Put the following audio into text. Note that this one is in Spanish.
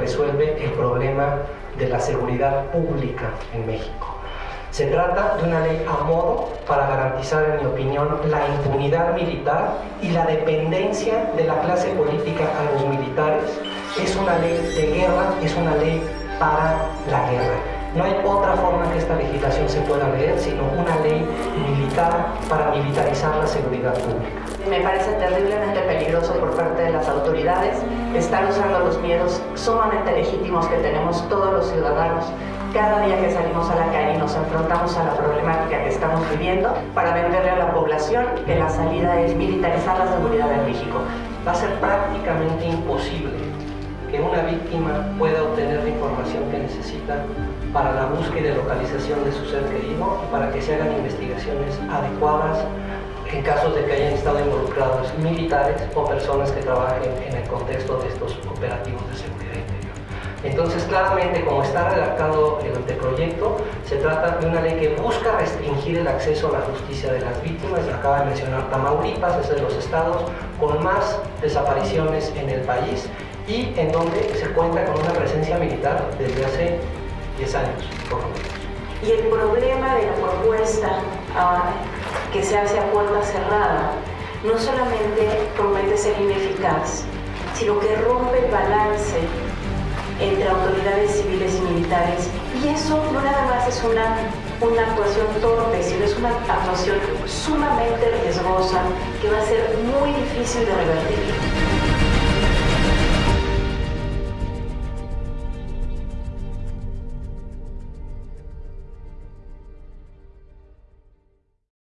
resuelve el problema de la seguridad pública en México. Se trata de una ley a modo para garantizar, en mi opinión, la impunidad militar y la dependencia de la clase política a los militares. Es una ley de guerra, es una ley para la guerra. No hay otra forma que esta legislación se pueda leer, sino una ley militar para militarizar la seguridad pública. Me parece terriblemente peligroso por parte de las estar usando los miedos sumamente legítimos que tenemos todos los ciudadanos cada día que salimos a la calle y nos enfrentamos a la problemática que estamos viviendo para venderle a la población que la salida es militarizar la seguridad de México. Va a ser prácticamente imposible que una víctima pueda obtener la información que necesita para la búsqueda y localización de su ser querido y para que se hagan investigaciones adecuadas en casos de que hayan estado involucrados militares o personas que trabajen en el contexto de estos operativos de seguridad interior. Entonces, claramente, como está redactado el anteproyecto, se trata de una ley que busca restringir el acceso a la justicia de las víctimas. Acaba de mencionar Tamaulipas, es de los estados con más desapariciones en el país y en donde se cuenta con una presencia militar desde hace 10 años, por lo menos. Y el problema de la propuesta ah, que se hace a puerta cerrada no solamente promete ser ineficaz, sino que rompe el balance entre autoridades civiles y militares. Y eso no nada más es una, una actuación torpe, sino es una actuación sumamente riesgosa que va a ser muy difícil de revertir.